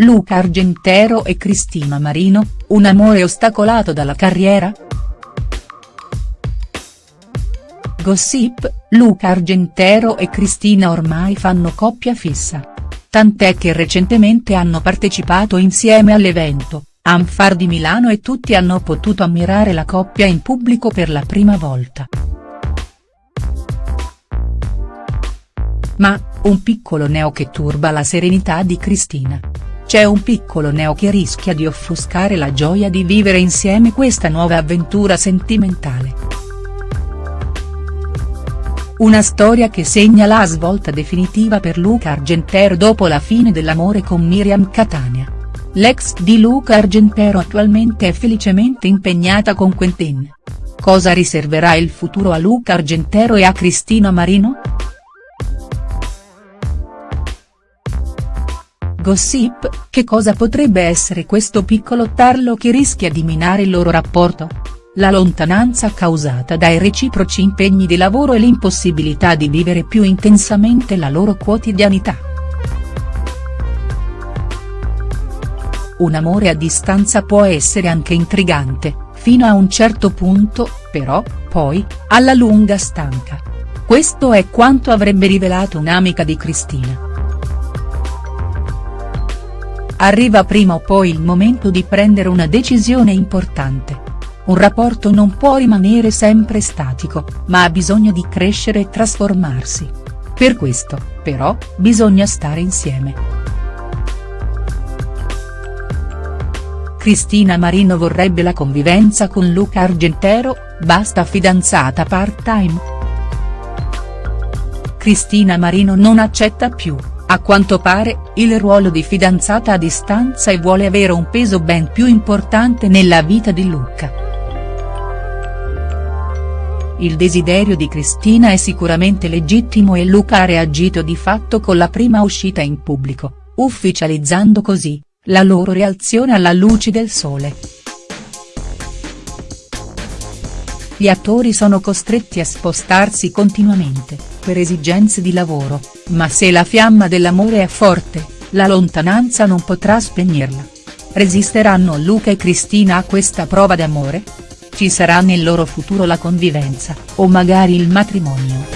Luca Argentero e Cristina Marino, un amore ostacolato dalla carriera?. Gossip, Luca Argentero e Cristina ormai fanno coppia fissa. Tant'è che recentemente hanno partecipato insieme all'evento, Amfar di Milano e tutti hanno potuto ammirare la coppia in pubblico per la prima volta. Ma, un piccolo neo che turba la serenità di Cristina. C'è un piccolo neo che rischia di offuscare la gioia di vivere insieme questa nuova avventura sentimentale. Una storia che segna la svolta definitiva per Luca Argentero dopo la fine dell'amore con Miriam Catania. L'ex di Luca Argentero attualmente è felicemente impegnata con Quentin. Cosa riserverà il futuro a Luca Argentero e a Cristina Marino?. Gossip, che cosa potrebbe essere questo piccolo tarlo che rischia di minare il loro rapporto?. La lontananza causata dai reciproci impegni di lavoro e l'impossibilità di vivere più intensamente la loro quotidianità. Un amore a distanza può essere anche intrigante, fino a un certo punto, però, poi, alla lunga stanca. Questo è quanto avrebbe rivelato un'amica di Cristina. Arriva prima o poi il momento di prendere una decisione importante un rapporto non può rimanere sempre statico, ma ha bisogno di crescere e trasformarsi. Per questo, però, bisogna stare insieme. Cristina Marino vorrebbe la convivenza con Luca Argentero, basta fidanzata part-time. Cristina Marino non accetta più, a quanto pare, il ruolo di fidanzata a distanza e vuole avere un peso ben più importante nella vita di Luca. Il desiderio di Cristina è sicuramente legittimo e Luca ha reagito di fatto con la prima uscita in pubblico, ufficializzando così, la loro reazione alla luce del sole. Gli attori sono costretti a spostarsi continuamente, per esigenze di lavoro, ma se la fiamma dell'amore è forte, la lontananza non potrà spegnerla. Resisteranno Luca e Cristina a questa prova d'amore?. Ci sarà nel loro futuro la convivenza, o magari il matrimonio?.